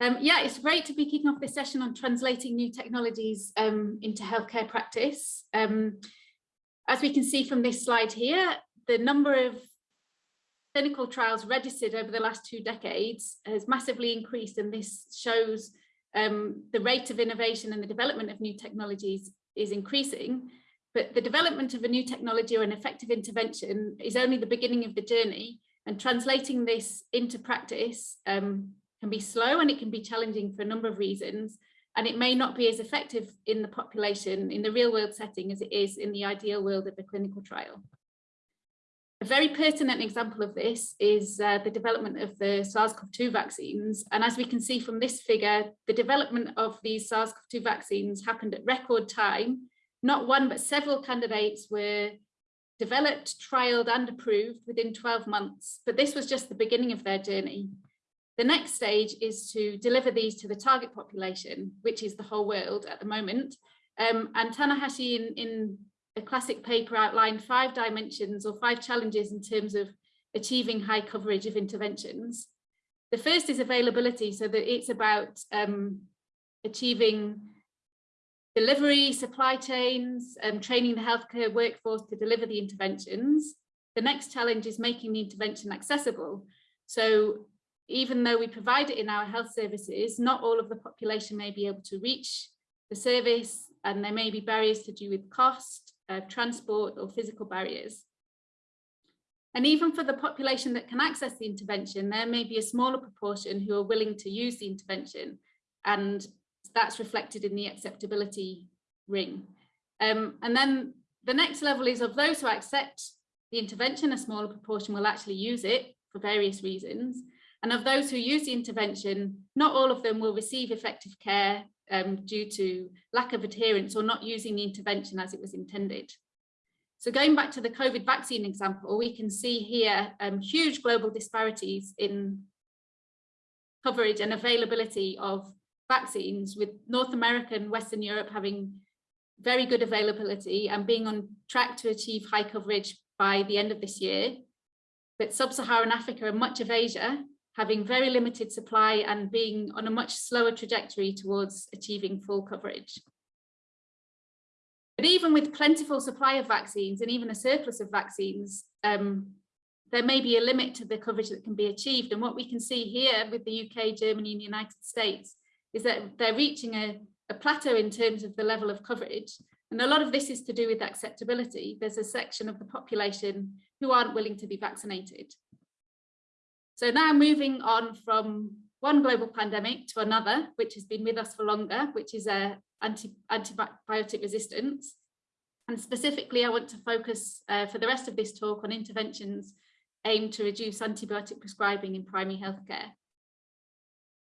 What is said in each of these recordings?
Um, yeah, it's great to be kicking off this session on translating new technologies um, into healthcare practice. Um, as we can see from this slide here, the number of clinical trials registered over the last two decades has massively increased and this shows um, the rate of innovation and the development of new technologies is increasing. But the development of a new technology or an effective intervention is only the beginning of the journey and translating this into practice um, can be slow and it can be challenging for a number of reasons. And it may not be as effective in the population, in the real world setting as it is in the ideal world of a clinical trial. A very pertinent example of this is uh, the development of the SARS-CoV-2 vaccines. And as we can see from this figure, the development of these SARS-CoV-2 vaccines happened at record time. Not one, but several candidates were developed, trialed and approved within 12 months. But this was just the beginning of their journey. The next stage is to deliver these to the target population, which is the whole world at the moment. Um, and Tanahashi in, in a classic paper outlined five dimensions or five challenges in terms of achieving high coverage of interventions. The first is availability, so that it's about um, achieving delivery, supply chains, and training the healthcare workforce to deliver the interventions. The next challenge is making the intervention accessible. So even though we provide it in our health services, not all of the population may be able to reach the service and there may be barriers to do with cost, uh, transport or physical barriers. And even for the population that can access the intervention, there may be a smaller proportion who are willing to use the intervention and that's reflected in the acceptability ring. Um, and then the next level is of those who accept the intervention, a smaller proportion will actually use it for various reasons. And of those who use the intervention, not all of them will receive effective care um, due to lack of adherence or not using the intervention as it was intended. So going back to the COVID vaccine example, we can see here um, huge global disparities in coverage and availability of vaccines with North America and Western Europe having very good availability and being on track to achieve high coverage by the end of this year. But sub-Saharan Africa and much of Asia having very limited supply and being on a much slower trajectory towards achieving full coverage. But even with plentiful supply of vaccines and even a surplus of vaccines, um, there may be a limit to the coverage that can be achieved. And what we can see here with the UK, Germany and the United States is that they're reaching a, a plateau in terms of the level of coverage. And a lot of this is to do with acceptability. There's a section of the population who aren't willing to be vaccinated. So now moving on from one global pandemic to another, which has been with us for longer, which is uh, anti antibiotic resistance. And specifically, I want to focus uh, for the rest of this talk on interventions aimed to reduce antibiotic prescribing in primary healthcare.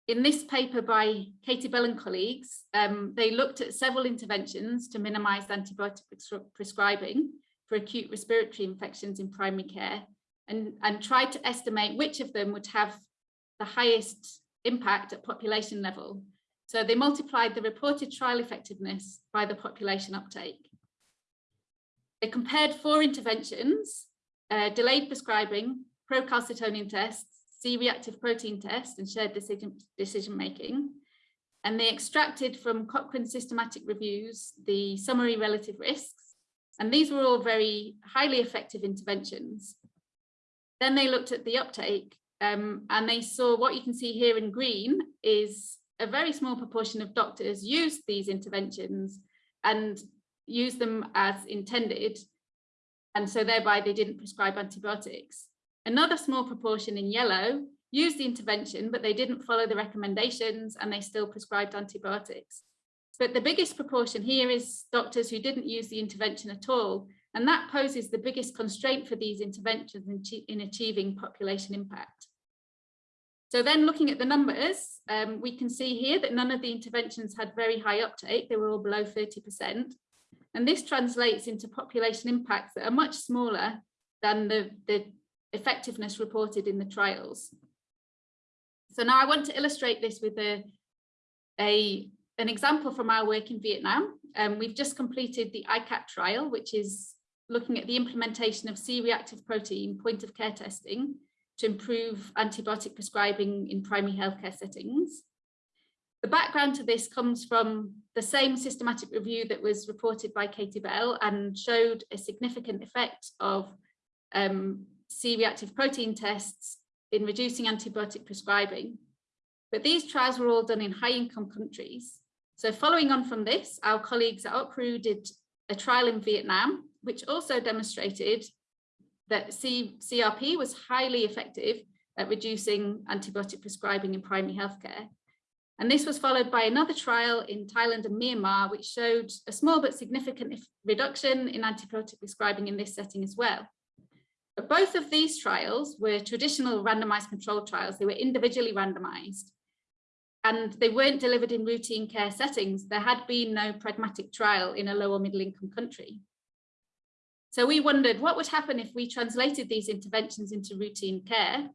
In this paper by Katie Bell and colleagues, um, they looked at several interventions to minimise antibiotic prescribing for acute respiratory infections in primary care and, and tried to estimate which of them would have the highest impact at population level. So they multiplied the reported trial effectiveness by the population uptake. They compared four interventions, uh, delayed prescribing, procalcitonin tests, C-reactive protein test and shared decision, decision making. And they extracted from Cochrane systematic reviews the summary relative risks. And these were all very highly effective interventions. Then they looked at the uptake um, and they saw what you can see here in green is a very small proportion of doctors use these interventions and use them as intended. And so thereby they didn't prescribe antibiotics. Another small proportion in yellow used the intervention, but they didn't follow the recommendations and they still prescribed antibiotics. But the biggest proportion here is doctors who didn't use the intervention at all and that poses the biggest constraint for these interventions in, in achieving population impact. So then looking at the numbers, um, we can see here that none of the interventions had very high uptake, they were all below 30%. And this translates into population impacts that are much smaller than the, the effectiveness reported in the trials. So now I want to illustrate this with a, a an example from our work in Vietnam. Um, we've just completed the ICAT trial, which is looking at the implementation of C-reactive protein point of care testing to improve antibiotic prescribing in primary healthcare settings. The background to this comes from the same systematic review that was reported by Katie Bell and showed a significant effect of um, C-reactive protein tests in reducing antibiotic prescribing. But these trials were all done in high income countries. So following on from this, our colleagues at OUCRU did a trial in Vietnam, which also demonstrated that C CRP was highly effective at reducing antibiotic prescribing in primary healthcare. And this was followed by another trial in Thailand and Myanmar, which showed a small but significant reduction in antibiotic prescribing in this setting as well. But both of these trials were traditional randomized control trials. They were individually randomized and they weren't delivered in routine care settings. There had been no pragmatic trial in a low or middle income country. So we wondered what would happen if we translated these interventions into routine care.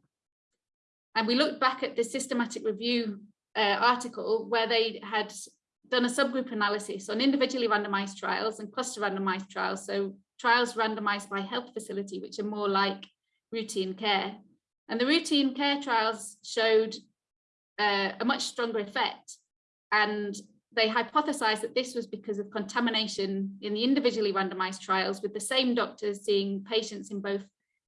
And we looked back at the systematic review uh, article where they had done a subgroup analysis on individually randomized trials and cluster randomized trials. So trials randomized by health facility, which are more like routine care. And the routine care trials showed uh, a much stronger effect. And they hypothesized that this was because of contamination in the individually randomized trials with the same doctors seeing patients in both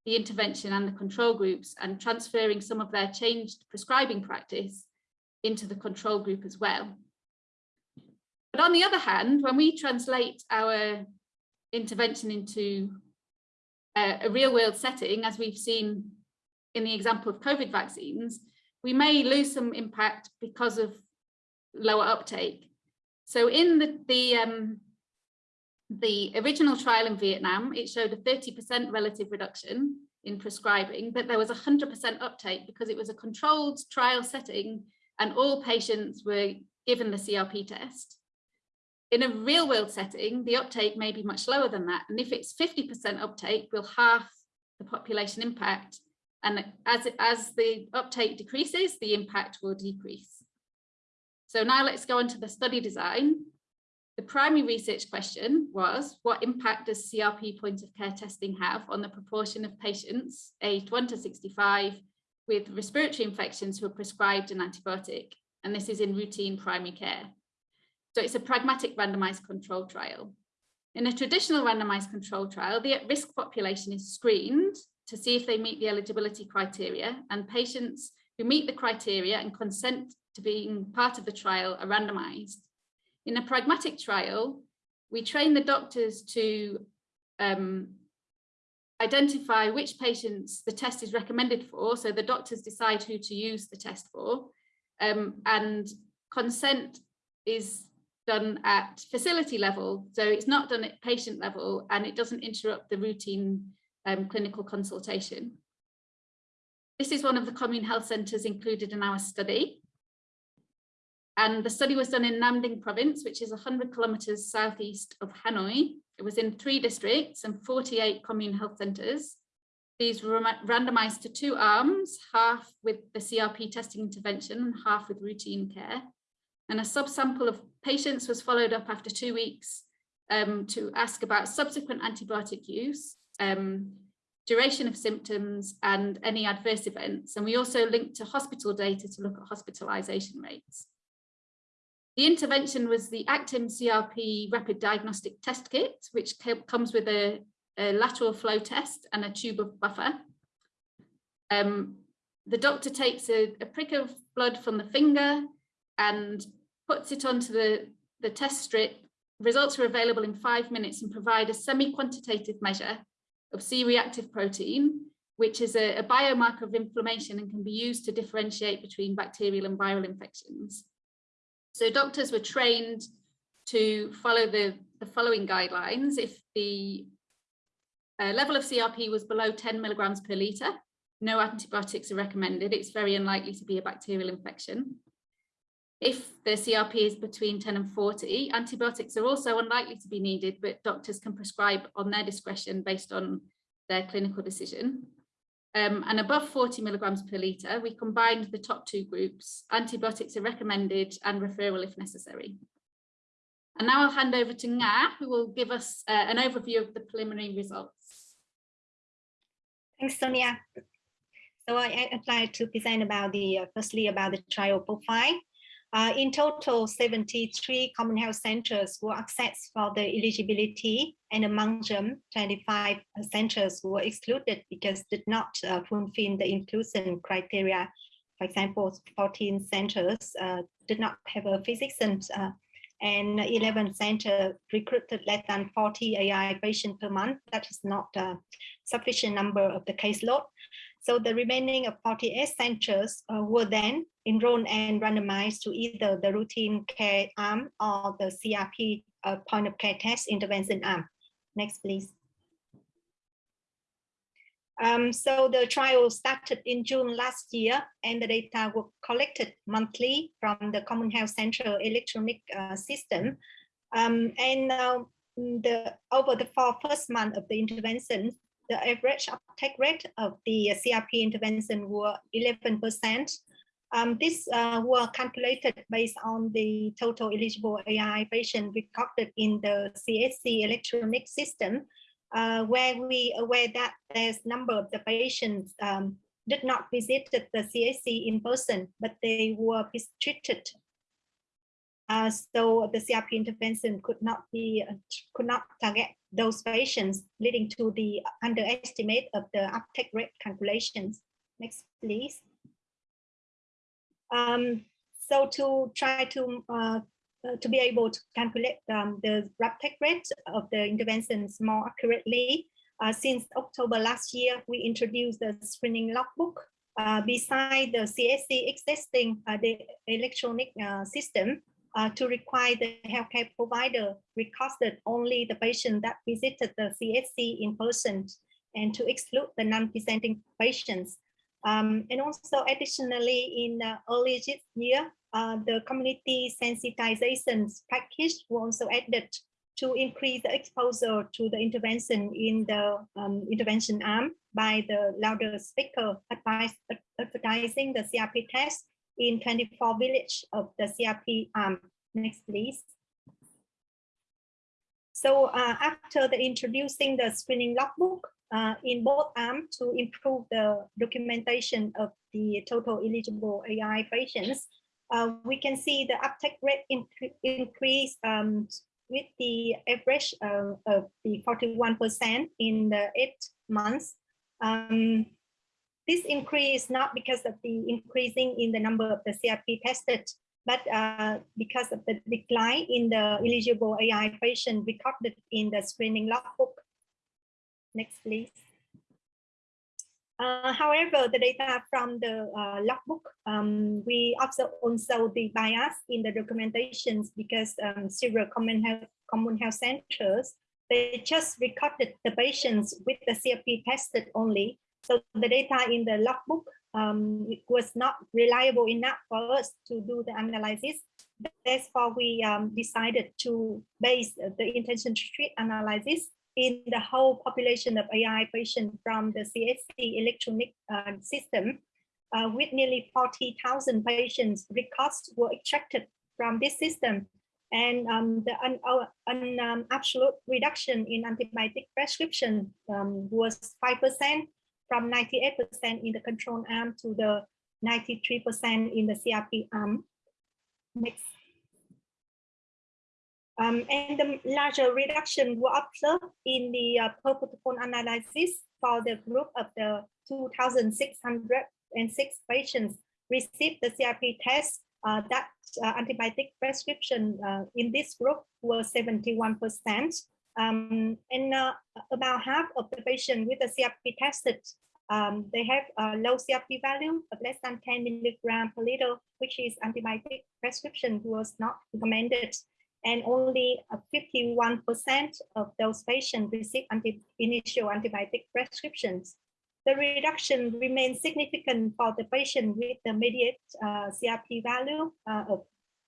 the intervention and the control groups and transferring some of their changed prescribing practice into the control group as well. But on the other hand, when we translate our intervention into a, a real world setting, as we've seen in the example of COVID vaccines, we may lose some impact because of lower uptake. So in the, the, um, the original trial in Vietnam, it showed a 30% relative reduction in prescribing, but there was 100% uptake because it was a controlled trial setting and all patients were given the CRP test. In a real world setting, the uptake may be much lower than that. And if it's 50% uptake, we'll half the population impact. And as, it, as the uptake decreases, the impact will decrease. So now let's go on to the study design. The primary research question was, what impact does CRP point of care testing have on the proportion of patients aged 1 to 65 with respiratory infections who are prescribed an antibiotic, and this is in routine primary care. So it's a pragmatic randomized control trial. In a traditional randomized control trial, the at-risk population is screened to see if they meet the eligibility criteria and patients who meet the criteria and consent to being part of the trial are randomized. In a pragmatic trial, we train the doctors to um, identify which patients the test is recommended for. So the doctors decide who to use the test for um, and consent is done at facility level. So it's not done at patient level and it doesn't interrupt the routine um, clinical consultation. This is one of the commune health centres included in our study. And the study was done in Nam Dinh province, which is 100 kilometres southeast of Hanoi. It was in three districts and 48 commune health centres. These were randomised to two arms, half with the CRP testing intervention and half with routine care. And a subsample of patients was followed up after two weeks um, to ask about subsequent antibiotic use, um, duration of symptoms and any adverse events. And we also linked to hospital data to look at hospitalisation rates. The intervention was the Actim CRP rapid diagnostic test kit, which comes with a, a, lateral flow test and a tube of buffer. Um, the doctor takes a, a, prick of blood from the finger and puts it onto the, the test strip. Results are available in five minutes and provide a semi-quantitative measure of C-reactive protein, which is a, a biomarker of inflammation and can be used to differentiate between bacterial and viral infections. So doctors were trained to follow the, the following guidelines. If the uh, level of CRP was below 10 milligrams per litre, no antibiotics are recommended. It's very unlikely to be a bacterial infection. If the CRP is between 10 and 40, antibiotics are also unlikely to be needed, but doctors can prescribe on their discretion based on their clinical decision. Um, and above 40 milligrams per litre, we combined the top two groups. Antibiotics are recommended and referral if necessary. And now I'll hand over to Nga, who will give us uh, an overview of the preliminary results. Thanks, Sonia. So I, I'd like to present about the, uh, firstly about the trial profile. Uh, in total, 73 common health centers were accessed for the eligibility, and among them, 25 centers were excluded because did not uh, fulfill the inclusion criteria. For example, 14 centers uh, did not have a physician, uh, and 11 centers recruited less than 40 ARI patients per month. That is not a sufficient number of the caseload. So the remaining of 48 centers uh, were then enrolled and randomized to either the routine care arm or the CRP uh, point of care test intervention arm. Next, please. Um, so the trial started in June last year and the data were collected monthly from the Common Health Central electronic uh, system. Um, and uh, the over the four first month of the intervention, the average uptake rate of the CRP intervention were 11%. Um, this uh, were calculated based on the total eligible ARI patient recorded in the CSC electronic system, uh, where we aware that there's number of the patients um, did not visit the CSC in person, but they were treated uh, so the CRP intervention could not be uh, could not target those patients, leading to the underestimate of the uptake rate calculations. Next, please. Um, so to try to uh, uh, to be able to calculate um, the uptake rate of the interventions more accurately, uh, since October last year, we introduced the screening logbook. Uh, beside the CSC existing the electronic system, uh, to require the healthcare provider recorded only the patient that visited the CSC in person and to exclude the non-presenting patients. Um, and also additionally, in uh, early this year, uh, the community sensitization package was also added to increase the exposure to the intervention in the um, intervention arm by the louder speaker advice, advertising the CRP test in 24 village of the CRP arm. Next, please. So uh, after the introducing the screening logbook uh, in both arms to improve the documentation of the total eligible ARI patients, uh, we can see the uptake rate increase um, with the average uh, of the 41% in the eight months. Um, this increase not because of the increasing in the number of the CRP tested, but uh, because of the decline in the eligible ARI patient recorded in the screening logbook. Next, please. Uh, however, the data from the uh, logbook, um, we observe also the bias in the documentations because um, several common health, common health centers, they just recorded the patients with the CRP tested only. So the data in the logbook um, was not reliable enough for us to do the analysis. Therefore, we um, decided to base the intention to treat analysis in the whole population of ARI patients from the CSC electronic uh, system. Uh, with nearly 40,000 patients, records were extracted from this system and um, the un, un, um, absolute reduction in antibiotic prescription um, was 5% from 98% in the control arm to the 93% in the CRP arm. Next. Um, and the larger reduction were observed in the uh, per protocol analysis for the group of the 2,606 patients received the CRP test uh, that uh, antibiotic prescription uh, in this group was 71%. Um, and uh, about half of the patients with the CRP tested, um, they have a low CRP value of less than 10 milligram per liter, which is antibiotic prescription was not recommended. And only 51% of those patients received anti initial antibiotic prescriptions. The reduction remains significant for the patient with the mediate uh, CRP value uh, of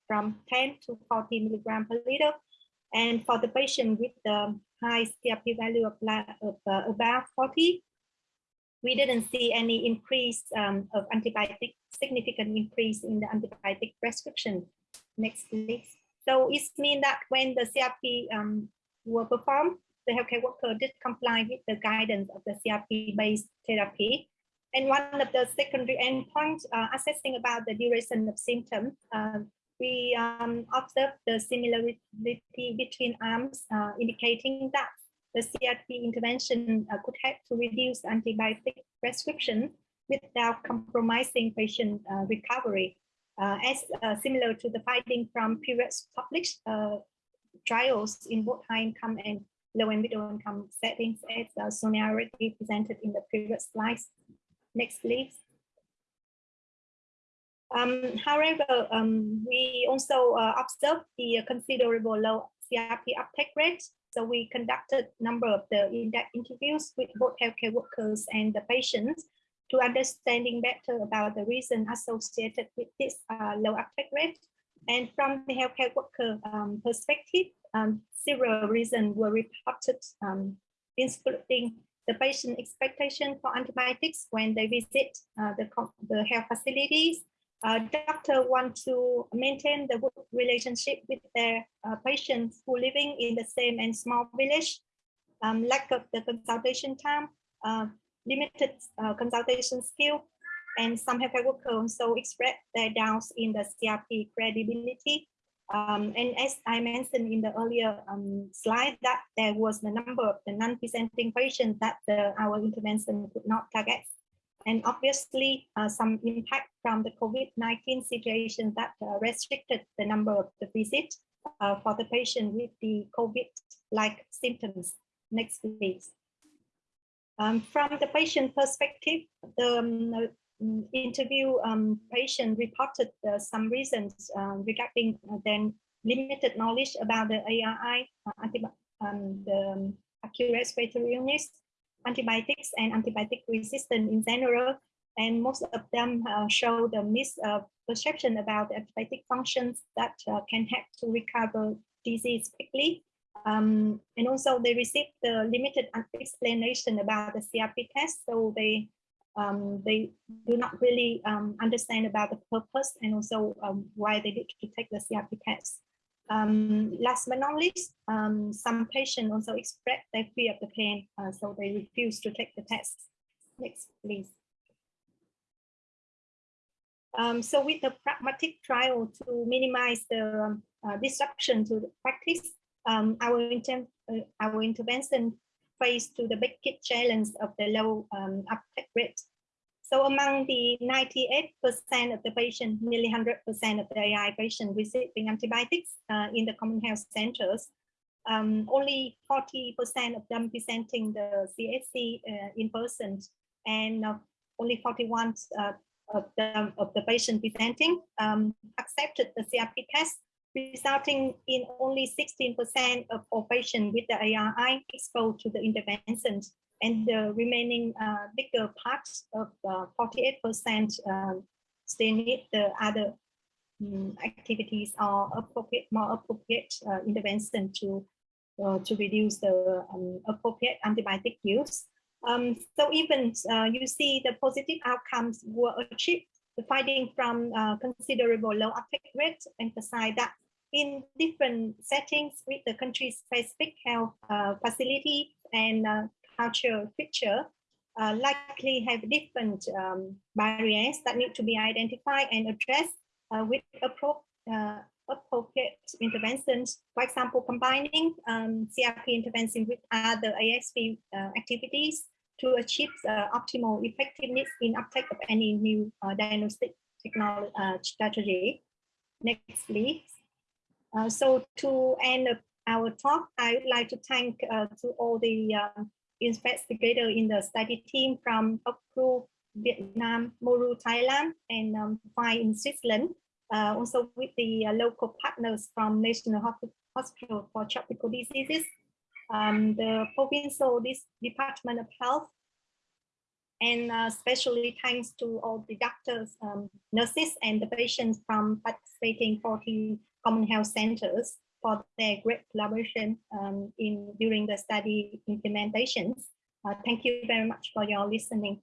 from 10 to 40 milligram per liter and for the patient with the high CRP value of, of uh, about 40, we didn't see any increase um, of antibiotic, significant increase in the antibiotic prescription. Next, please. So it means that when the CRP um, were performed, the healthcare worker did comply with the guidance of the CRP-based therapy. And one of the secondary endpoints uh, assessing about the duration of symptoms, uh, we um, observed the similarity between arms, uh, indicating that the CRP intervention uh, could help to reduce antibiotic prescription without compromising patient uh, recovery. Uh, as uh, similar to the finding from previous published uh, trials in both high income and low and middle income settings, as Sonia already presented in the previous slides. Next, please. Um, however, um, we also uh, observed the considerable low CRP uptake rate. So we conducted a number of the in-depth interviews with both healthcare workers and the patients to understanding better about the reason associated with this uh, low uptake rate. And from the healthcare worker um, perspective, um, several reasons were reported, um, including the patient expectation for antibiotics when they visit uh, the, the health facilities, uh, doctor want to maintain the relationship with their uh, patients who living in the same and small village, um, lack of the consultation time, uh, limited uh, consultation skill, and some healthcare workers also express their doubts in the CRP credibility. Um, and as I mentioned in the earlier um, slide, that there was the number of the non-presenting patients that the, our intervention could not target and obviously uh, some impact from the COVID-19 situation that uh, restricted the number of the visits uh, for the patient with the COVID-like symptoms. Next, please. Um, from the patient perspective, the um, interview um, patient reported uh, some reasons uh, regarding their limited knowledge about the ARI, uh, um, the um, acute respiratory illness, antibiotics and antibiotic resistance in general. And most of them uh, show the misperception uh, about the antibiotic functions that uh, can help to recover disease quickly. Um, and also they received the limited explanation about the CRP test. So they um, they do not really um, understand about the purpose and also um, why they need to take the CRP test. Um, last but not least, um, some patients also express their fear of the pain, uh, so they refuse to take the test. Next, please. Um, so with the pragmatic trial to minimize the um, uh, disruption to the practice, um, our, inter uh, our intervention faced to the big challenge of the low um, uptake rate so among the 98% of the patient, nearly 100% of the ARI patients receiving antibiotics uh, in the common health centers, um, only 40% of them presenting the CSC uh, in person and uh, only 41 uh, of, the, of the patient presenting um, accepted the CRP test, resulting in only 16% of all patients with the ARI exposed to the interventions and the remaining uh, bigger parts of 48% uh, um, still need the other um, activities or appropriate, more appropriate uh, intervention to uh, to reduce the um, appropriate antibiotic use. Um, so even uh, you see the positive outcomes were achieved. The finding from uh, considerable low uptake rate emphasize that in different settings with the country-specific health facility and cultural feature uh, likely have different um, barriers that need to be identified and addressed uh, with uh, appropriate interventions. For example, combining um, CRP intervention with other ASV uh, activities to achieve uh, optimal effectiveness in uptake of any new uh, diagnostic technology strategy. Next, please. so to end our talk, I would like to thank to all the investigator in the study team from OUCRU, Vietnam, MORU, Thailand, and um, FIND in Switzerland. Uh, also with the uh, local partners from National Hospital for Tropical Diseases, um, the provincial this Department of Health, and uh, especially thanks to all the doctors, um, nurses, and the patients from participating 40 common health centers for their great collaboration um, in during the study implementations. Uh, thank you very much for your listening.